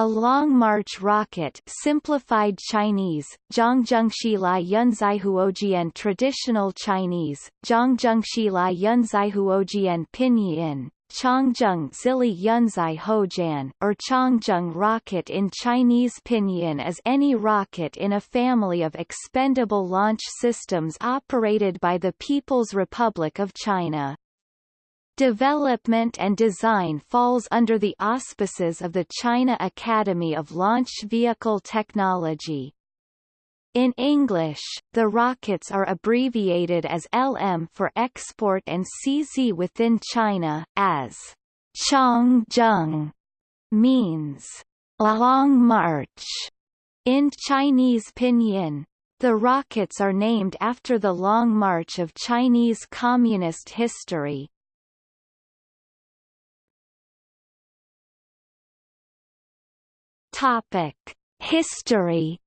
A Long March rocket simplified Chinese, Zhongjungshi Lai Yunzaihuojian Traditional Chinese, Zhongjungshi Lai Yunzaihuojian Pinyin, Changzheng Zili Yunzai Hojan, or Changzheng rocket in Chinese Pinyin is any rocket in a family of expendable launch systems operated by the People's Republic of China. Development and design falls under the auspices of the China Academy of Launch Vehicle Technology. In English, the rockets are abbreviated as LM for export and CZ within China, as Changzheng means long march in Chinese pinyin. The rockets are named after the Long March of Chinese Communist history, Topic: History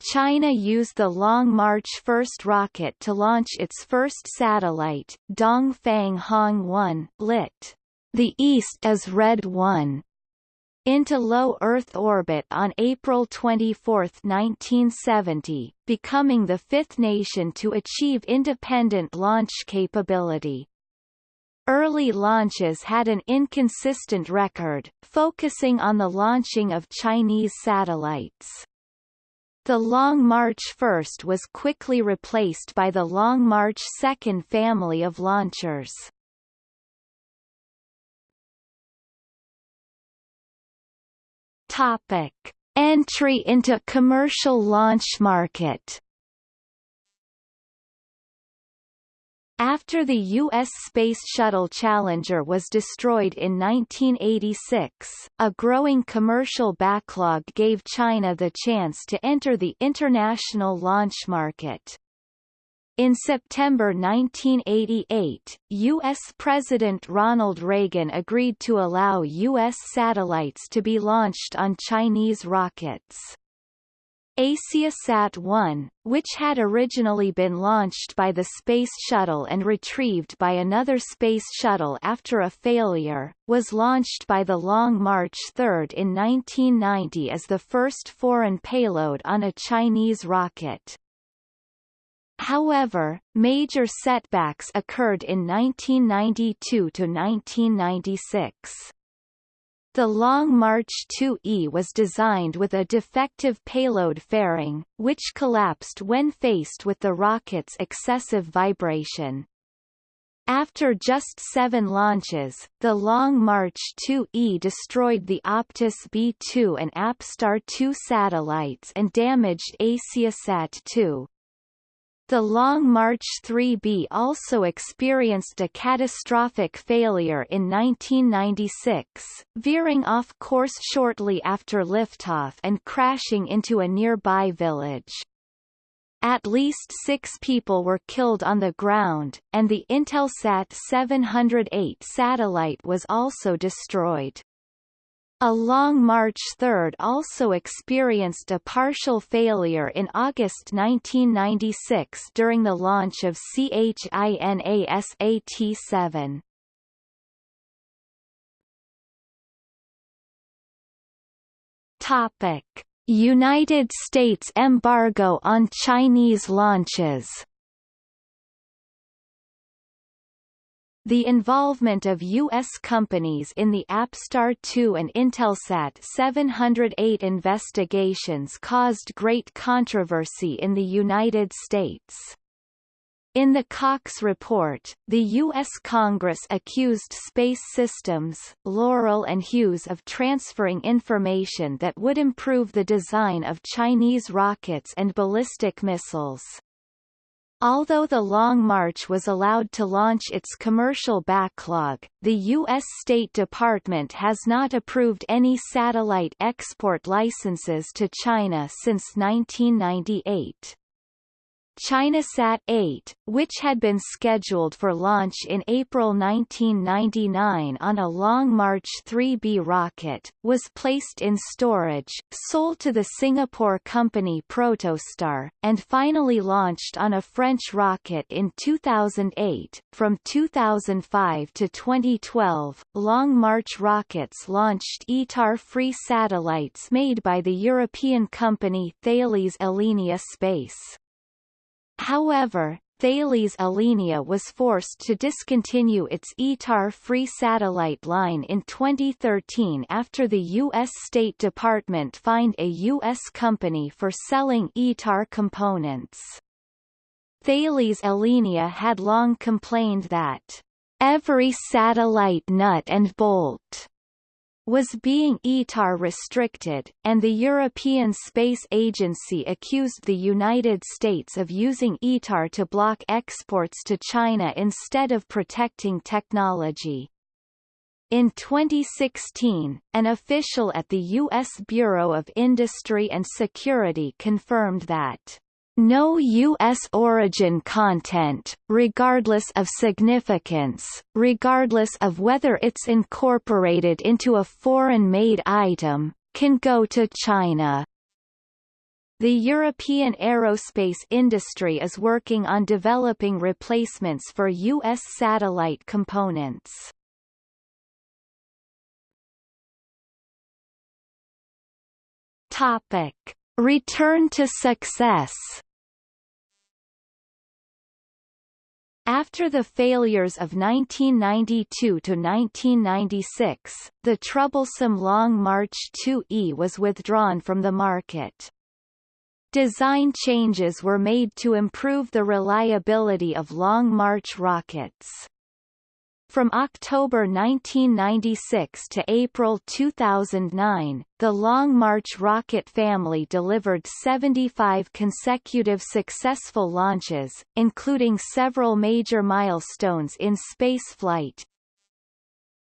China used the Long March 1st rocket to launch its first satellite, Dongfang Hong 1, lit. The East is Red 1, into low Earth orbit on April 24, 1970, becoming the fifth nation to achieve independent launch capability. Early launches had an inconsistent record, focusing on the launching of Chinese satellites. The Long March 1 was quickly replaced by the Long March 2 family of launchers. Topic. Entry into commercial launch market After the U.S. Space Shuttle Challenger was destroyed in 1986, a growing commercial backlog gave China the chance to enter the international launch market. In September 1988, U.S. President Ronald Reagan agreed to allow U.S. satellites to be launched on Chinese rockets. AsiaSat-1, which had originally been launched by the Space Shuttle and retrieved by another Space Shuttle after a failure, was launched by the Long March 3 in 1990 as the first foreign payload on a Chinese rocket. However, major setbacks occurred in 1992 to 1996. The Long March 2E was designed with a defective payload fairing, which collapsed when faced with the rocket's excessive vibration. After just seven launches, the Long March 2E destroyed the Optus B2 and Apstar 2 satellites and damaged AsiaSat 2. The Long March 3B also experienced a catastrophic failure in 1996, veering off course shortly after liftoff and crashing into a nearby village. At least six people were killed on the ground, and the Intelsat 708 satellite was also destroyed. A Long March 3 also experienced a partial failure in August 1996 during the launch of CHINASAT-7. Topic: United States embargo on Chinese launches The involvement of U.S. companies in the Apstar 2 and Intelsat 708 investigations caused great controversy in the United States. In the Cox Report, the U.S. Congress accused Space Systems, Loral and Hughes of transferring information that would improve the design of Chinese rockets and ballistic missiles. Although the Long March was allowed to launch its commercial backlog, the U.S. State Department has not approved any satellite export licenses to China since 1998. ChinaSat 8, which had been scheduled for launch in April 1999 on a Long March 3B rocket, was placed in storage, sold to the Singapore company Protostar, and finally launched on a French rocket in 2008. From 2005 to 2012, Long March rockets launched ITAR-free satellites made by the European company Thales Alenia Space. However, Thales Alenia was forced to discontinue its ITAR-free satellite line in 2013 after the U.S. State Department fined a U.S. company for selling ITAR components. Thales Alenia had long complained that every satellite nut and bolt was being ITAR restricted, and the European Space Agency accused the United States of using ITAR to block exports to China instead of protecting technology. In 2016, an official at the U.S. Bureau of Industry and Security confirmed that no U.S. origin content, regardless of significance, regardless of whether it's incorporated into a foreign-made item, can go to China. The European aerospace industry is working on developing replacements for U.S. satellite components. Topic. Return to success After the failures of 1992 to 1996, the troublesome Long March 2E was withdrawn from the market. Design changes were made to improve the reliability of Long March rockets. From October 1996 to April 2009, the Long March rocket family delivered 75 consecutive successful launches, including several major milestones in spaceflight.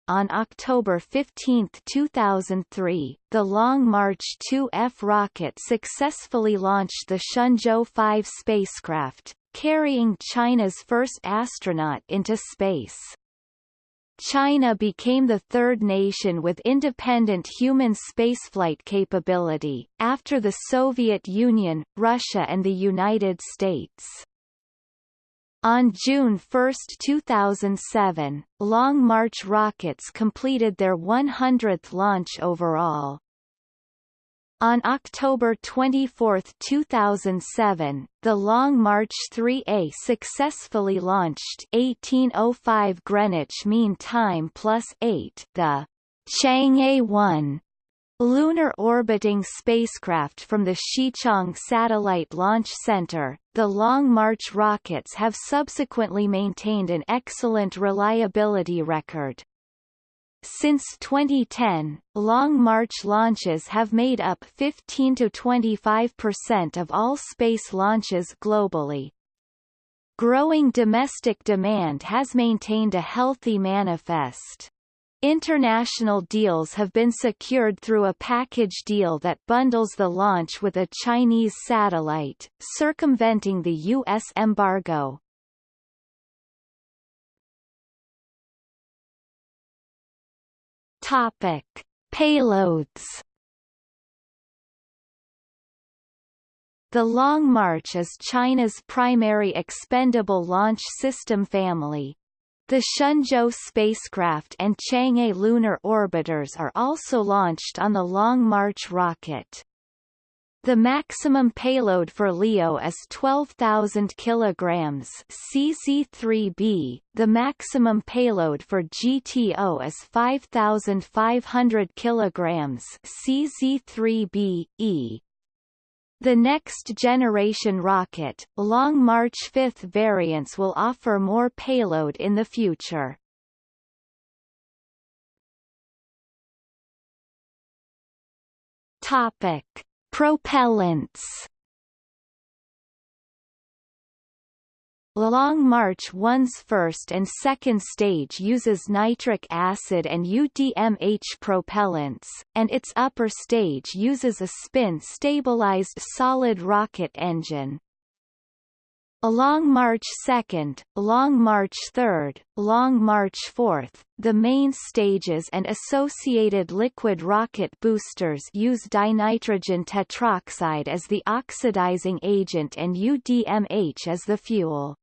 On October 15, 2003, the Long March 2F rocket successfully launched the Shenzhou 5 spacecraft, carrying China's first astronaut into space. China became the third nation with independent human spaceflight capability, after the Soviet Union, Russia and the United States. On June 1, 2007, Long March rockets completed their 100th launch overall. On October 24, 2007, the Long March 3A successfully launched 1805 Greenwich Mean Time plus 8 the Chang'e 1 lunar orbiting spacecraft from the Xichang Satellite Launch Center. The Long March rockets have subsequently maintained an excellent reliability record. Since 2010, Long March launches have made up 15 to 25% of all space launches globally. Growing domestic demand has maintained a healthy manifest. International deals have been secured through a package deal that bundles the launch with a Chinese satellite, circumventing the U.S. embargo. Topic: Payloads. The Long March is China's primary expendable launch system family. The Shenzhou spacecraft and Chang'e lunar orbiters are also launched on the Long March rocket. The maximum payload for LEO is 12,000 kilograms CZ3B. The maximum payload for GTO is 5,500 kilograms CZ3B E. The next generation rocket, Long March 5th variants will offer more payload in the future. Topic Propellants Long March 1's first and second stage uses nitric acid and UDMH propellants, and its upper stage uses a spin-stabilized solid rocket engine. Along March 2, Long March 3, Long March 4, the main stages and associated liquid rocket boosters use dinitrogen tetroxide as the oxidizing agent and UDMH as the fuel.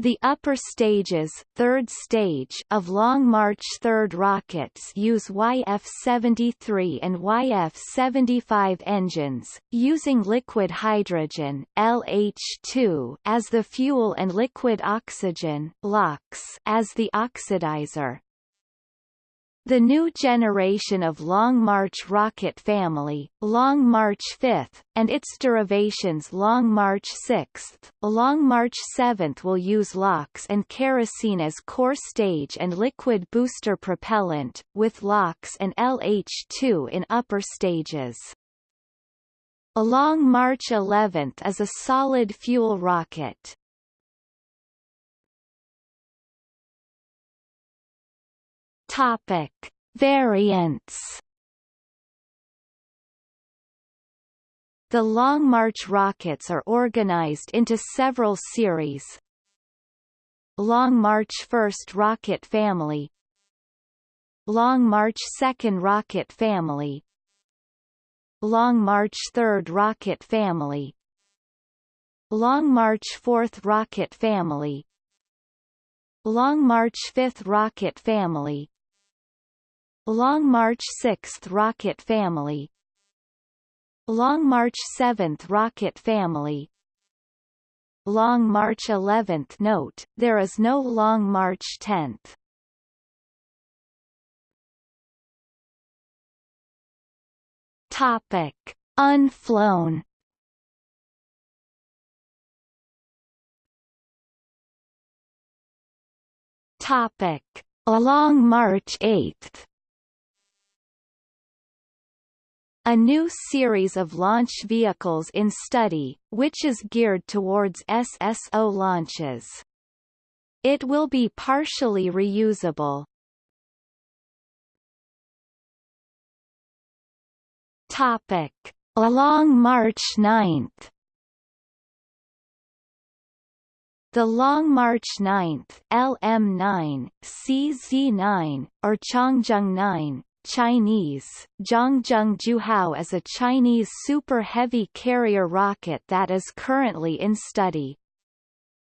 The upper stages third stage of Long March 3 rockets use YF-73 and YF-75 engines, using liquid hydrogen LH2 as the fuel and liquid oxygen LOX as the oxidizer. The new generation of Long March rocket family, Long March 5, and its derivations Long March 6, Long March 7 will use LOX and kerosene as core stage and liquid booster propellant, with LOX and LH2 in upper stages. Along March 11 is a solid fuel rocket. Topic: Variants. The Long March rockets are organized into several series. Long March 1st rocket family. Long March 2nd rocket family. Long March 3rd rocket family. Long March 4th rocket family. Long March 5th rocket family Long March 6th Rocket Family Long March 7th Rocket Family Long March 11th Note, there is no Long March 10th. Topic. Unflown Topic. Along March 8th a new series of launch vehicles in study, which is geared towards SSO launches. It will be partially reusable. Topic. Along March 9 The Long March 9 LM9, CZ9, or Changzheng 9, Chinese, Changzheng Juhao is a Chinese super heavy carrier rocket that is currently in study.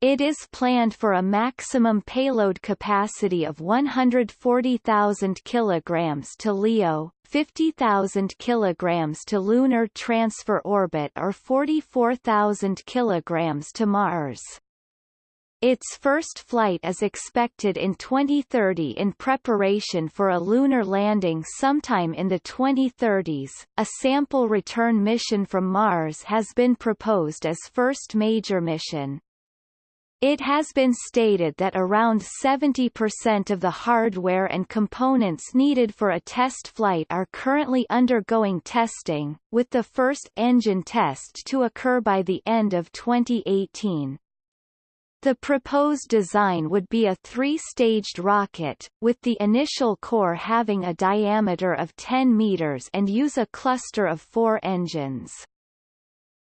It is planned for a maximum payload capacity of 140,000 kilograms to LEO, 50,000 kilograms to lunar transfer orbit or 44,000 kilograms to Mars. Its first flight is expected in 2030 in preparation for a lunar landing sometime in the 2030s. A sample return mission from Mars has been proposed as first major mission. It has been stated that around 70% of the hardware and components needed for a test flight are currently undergoing testing, with the first engine test to occur by the end of 2018. The proposed design would be a three-staged rocket, with the initial core having a diameter of 10 meters and use a cluster of four engines.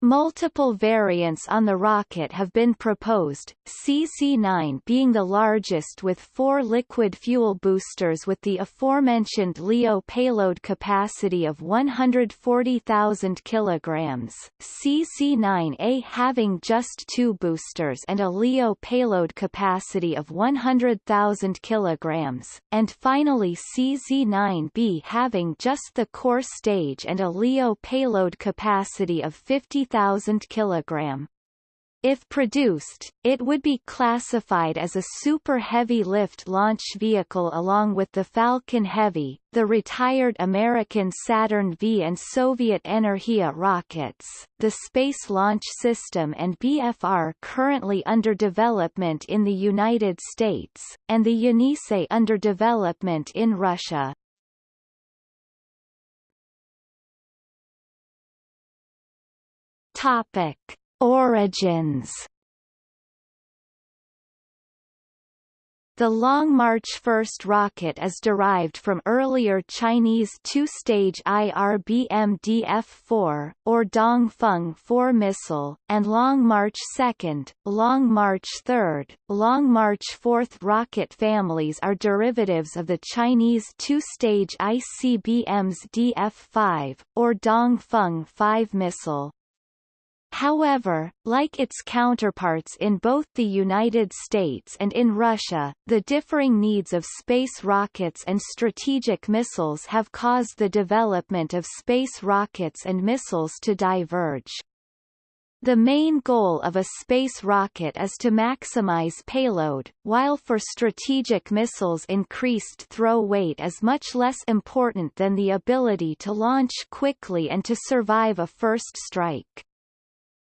Multiple variants on the rocket have been proposed, CZ-9 being the largest with four liquid fuel boosters with the aforementioned LEO payload capacity of 140,000 kg, CZ-9A having just two boosters and a LEO payload capacity of 100,000 kg, and finally CZ-9B having just the core stage and a LEO payload capacity of 50 30,000 kg. If produced, it would be classified as a super heavy lift launch vehicle along with the Falcon Heavy, the retired American Saturn V and Soviet Energia rockets, the Space Launch System and BFR currently under development in the United States, and the Yenisei under development in Russia. Topic: Origins. The Long March 1st rocket is derived from earlier Chinese two-stage IRBM DF-4, or Dongfeng 4 missile, and Long March 2nd, Long March 3rd, Long March 4th rocket families are derivatives of the Chinese two-stage ICBM's DF-5, or Dongfeng 5 missile. However, like its counterparts in both the United States and in Russia, the differing needs of space rockets and strategic missiles have caused the development of space rockets and missiles to diverge. The main goal of a space rocket is to maximize payload, while for strategic missiles increased throw weight is much less important than the ability to launch quickly and to survive a first strike.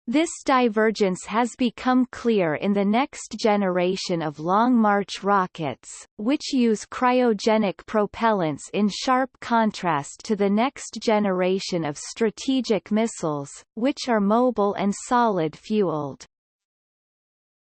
This divergence has become clear in the next generation of Long March rockets, which use cryogenic propellants in sharp contrast to the next generation of strategic missiles, which are mobile and solid-fueled.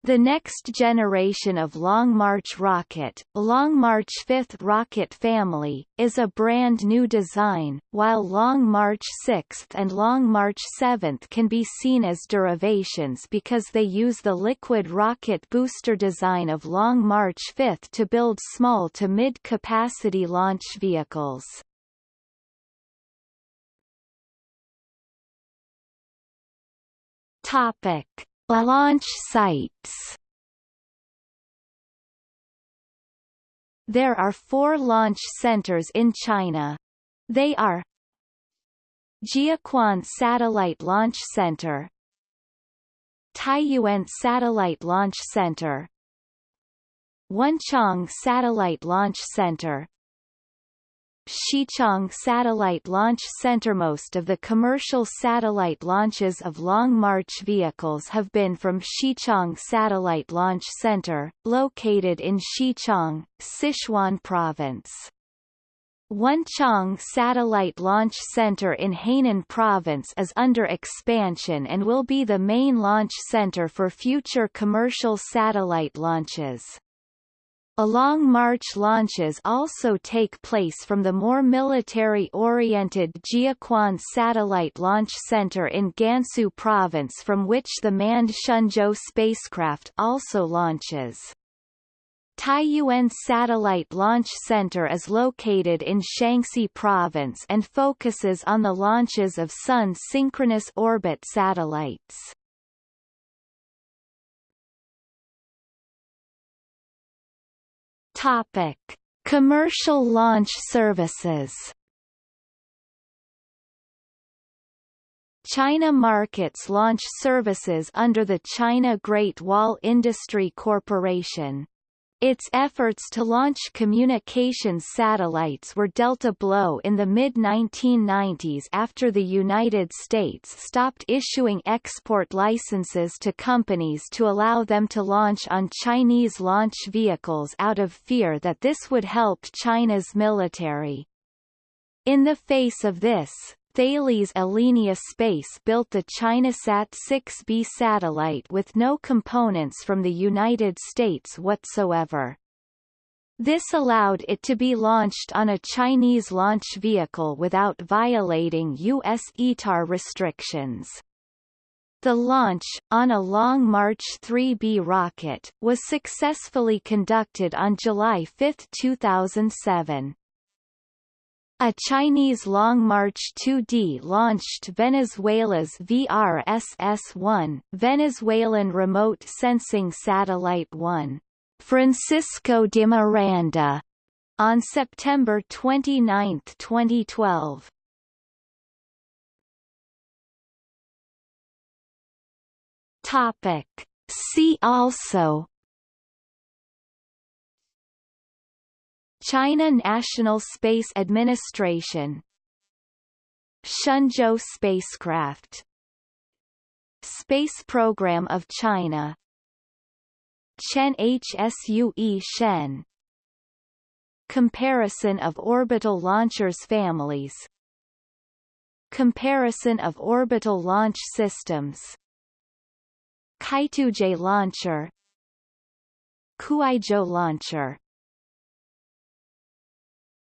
The next generation of Long March rocket, Long March 5th rocket family, is a brand new design, while Long March 6th and Long March 7th can be seen as derivations because they use the liquid rocket booster design of Long March 5th to build small to mid-capacity launch vehicles. Topic Launch sites There are four launch centers in China. They are Jiuquan Satellite Launch Center Taiyuan Satellite Launch Center Wenchang Satellite Launch Center Xichang Satellite Launch Center Most of the commercial satellite launches of Long March vehicles have been from Xichang Satellite Launch Center, located in Xichang, Sichuan Province. Wenchang Satellite Launch Center in Hainan Province is under expansion and will be the main launch center for future commercial satellite launches. Along March launches also take place from the more military-oriented Jiuquan Satellite Launch Center in Gansu Province from which the manned Shenzhou spacecraft also launches. Taiyuan Satellite Launch Center is located in Shanxi Province and focuses on the launches of Sun synchronous orbit satellites. Topic: Commercial launch services. China markets launch services under the China Great Wall Industry Corporation. Its efforts to launch communications satellites were dealt a blow in the mid-1990s after the United States stopped issuing export licenses to companies to allow them to launch on Chinese launch vehicles out of fear that this would help China's military. In the face of this, Thales Alenia Space built the ChinaSat 6B satellite with no components from the United States whatsoever. This allowed it to be launched on a Chinese launch vehicle without violating U.S. ITAR restrictions. The launch, on a Long March 3B rocket, was successfully conducted on July 5, 2007. A Chinese Long March 2D launched Venezuela's VRSS-1 Venezuelan Remote Sensing Satellite 1, Francisco de Miranda, on September 29, 2012. Topic. See also China National Space Administration. Shenzhou spacecraft. Space Program of China. Chen HSUE Shen. Comparison of orbital launchers families. Comparison of orbital launch systems. Kaituozhe launcher. Kuaizhou launcher.